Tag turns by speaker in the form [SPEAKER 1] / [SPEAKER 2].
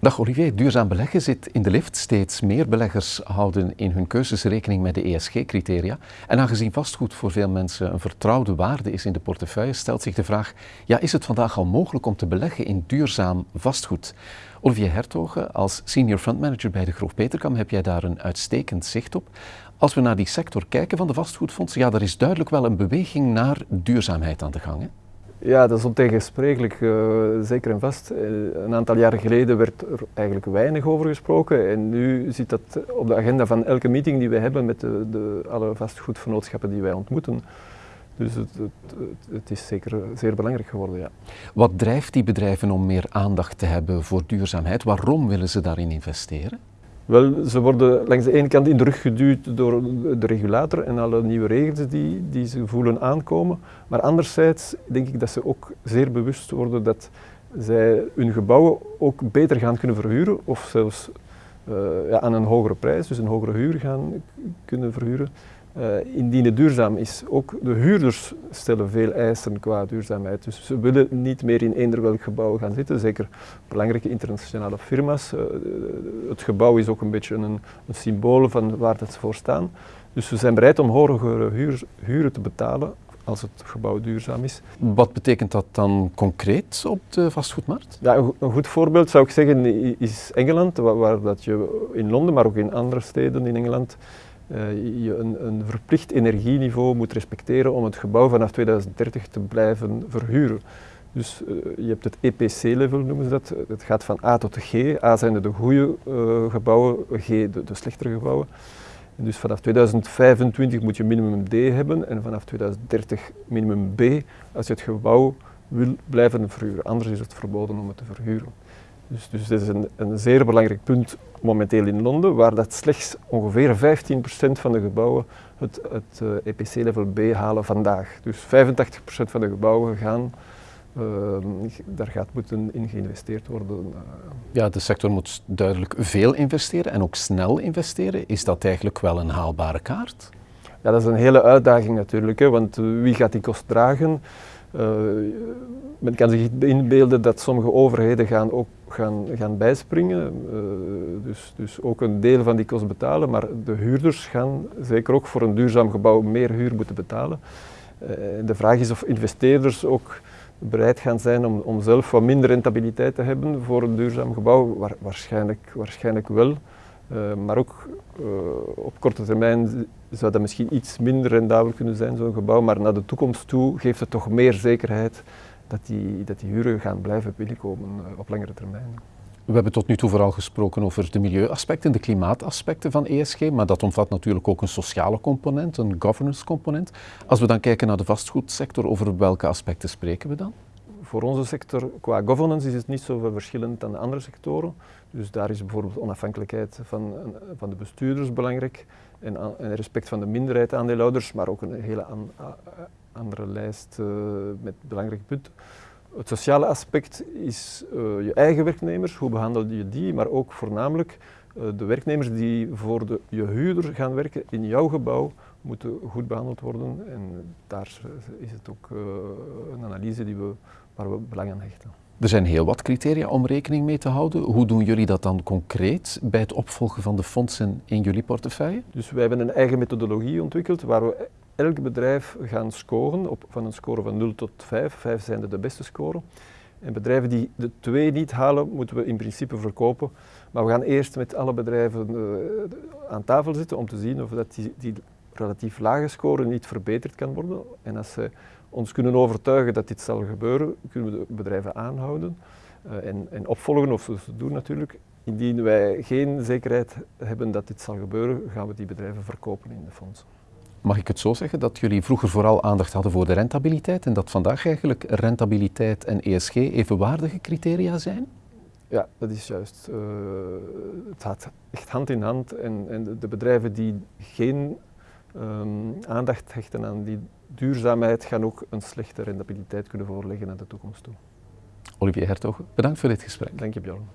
[SPEAKER 1] Dag Olivier, duurzaam beleggen zit in de lift. Steeds meer beleggers houden in hun keuzes rekening met de ESG-criteria. En aangezien vastgoed voor veel mensen een vertrouwde waarde is in de portefeuille, stelt zich de vraag, ja, is het vandaag al mogelijk om te beleggen in duurzaam vastgoed? Olivier Hertogen, als senior fund manager bij de Groof Peterkam heb jij daar een uitstekend zicht op. Als we naar die sector kijken van de vastgoedfondsen, ja, er is duidelijk wel een beweging naar duurzaamheid aan de gang. Hè?
[SPEAKER 2] Ja, dat is ontegensprekelijk, uh, zeker en vast. Uh, een aantal jaren geleden werd er eigenlijk weinig over gesproken en nu zit dat op de agenda van elke meeting die wij hebben met de, de alle vastgoedvernootschappen die wij ontmoeten. Dus het, het, het, is zeker zeer belangrijk geworden, ja.
[SPEAKER 1] Wat drijft die bedrijven om meer aandacht te hebben voor duurzaamheid? Waarom willen ze daarin investeren?
[SPEAKER 2] Wel, ze worden langs de ene kant in de rug geduwd door de regulator en alle nieuwe regels die, die ze voelen aankomen. Maar anderzijds denk ik dat ze ook zeer bewust worden dat zij hun gebouwen ook beter gaan kunnen verhuren of zelfs uh, ja, aan een hogere prijs, dus een hogere huur gaan kunnen verhuren. Uh, indien het duurzaam is. Ook de huurders stellen veel eisen qua duurzaamheid. Dus ze willen niet meer in eender welk gebouw gaan zitten. Zeker belangrijke internationale firma's. Uh, het gebouw is ook een beetje een, een, symbool van waar dat ze voor staan. Dus we zijn bereid om hogere huur, huren te betalen als het gebouw duurzaam is.
[SPEAKER 1] Wat betekent dat dan concreet op de vastgoedmarkt?
[SPEAKER 2] Ja, een goed voorbeeld zou ik zeggen is Engeland, waar, waar dat je in Londen, maar ook in andere steden in Engeland uh, je een, een, verplicht energieniveau moet respecteren om het gebouw vanaf 2030 te blijven verhuren. Dus uh, je hebt het EPC-level noemen ze dat. Het gaat van A tot G. A zijn de goede uh, gebouwen, G de, de, slechtere gebouwen. En dus vanaf 2025 moet je minimum D hebben en vanaf 2030 minimum B als je het gebouw wil blijven verhuren. Anders is het verboden om het te verhuren. Dus, dus dat is een, een, zeer belangrijk punt momenteel in Londen, waar dat slechts ongeveer 15% van de gebouwen het, het uh, eh, EPC-level B halen vandaag. Dus 85% van de gebouwen gaan, uh, daar gaat moeten in geïnvesteerd worden.
[SPEAKER 1] Eh. Ja, de sector moet duidelijk veel investeren en ook snel investeren. Is dat eigenlijk wel een haalbare kaart?
[SPEAKER 2] Ja, dat is een hele uitdaging natuurlijk, hè, want wie gaat die kost dragen? Uh, men kan zich inbeelden dat sommige overheden gaan ook gaan, gaan bijspringen, uh, dus, dus ook een deel van die kost betalen, maar de huurders gaan zeker ook voor een duurzaam gebouw meer huur moeten betalen. Uh, de vraag is of investeerders ook bereid gaan zijn om, om zelf wat minder rentabiliteit te hebben voor een duurzaam gebouw, Waar, waarschijnlijk, waarschijnlijk wel. Maar ook op korte termijn zou dat misschien iets minder rendabel kunnen zijn, zo'n gebouw, maar naar de toekomst toe geeft het toch meer zekerheid dat die, dat die huren gaan blijven binnenkomen uh, op langere termijn.
[SPEAKER 1] We hebben tot nu toe vooral gesproken over de milieuaspecten, de klimaataspecten van ESG, maar dat omvat natuurlijk ook een sociale component, een governance component. Als we dan kijken naar de vastgoedsector, over welke aspecten spreken we dan?
[SPEAKER 2] Voor onze sector, qua governance, is het niet zo verschillend dan de andere sectoren. Dus daar is bijvoorbeeld onafhankelijkheid van, van de bestuurders belangrijk en, en respect van de minderheid aandeelhouders, maar ook een hele an, andere lijst uh, met belangrijke punten. Het sociale aspect is uh, je eigen werknemers, hoe behandel je die, maar ook voornamelijk de werknemers die voor de, je huurder gaan werken in jouw gebouw, moeten goed behandeld worden. En daar is het ook een analyse die we waar we belang aan hechten.
[SPEAKER 1] Er zijn heel wat criteria om rekening mee te houden. Hoe doen jullie dat dan concreet bij het opvolgen van de fondsen in jullie portefeuille?
[SPEAKER 2] Dus wij hebben een eigen methodologie ontwikkeld waar we elk bedrijf gaan scoren op, van een score van 0 tot 5. 5 zijn de, de beste score. En bedrijven die de 2 niet halen, moeten we in principe verkopen. Maar we gaan eerst met alle bedrijven uh, aan tafel zitten om te zien of dat die, die relatief lage score niet verbeterd kan worden. En als ze ons kunnen overtuigen dat dit zal gebeuren, kunnen we de bedrijven aanhouden uh, en, en, opvolgen of ze doen natuurlijk. Indien wij geen zekerheid hebben dat dit zal gebeuren, gaan we die bedrijven verkopen in de fondsen.
[SPEAKER 1] Mag ik het zo zeggen dat jullie vroeger vooral aandacht hadden voor de rentabiliteit en dat vandaag eigenlijk rentabiliteit en ESG evenwaardige criteria zijn?
[SPEAKER 2] Ja, dat is juist. Uh, het gaat echt hand in hand en, en de bedrijven die geen um, aandacht hechten aan die duurzaamheid gaan ook een slechte rentabiliteit kunnen voorleggen naar de toekomst toe.
[SPEAKER 1] Olivier Hertog, bedankt voor dit gesprek.
[SPEAKER 2] Dank je Bjorn.